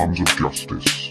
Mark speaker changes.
Speaker 1: arms of justice.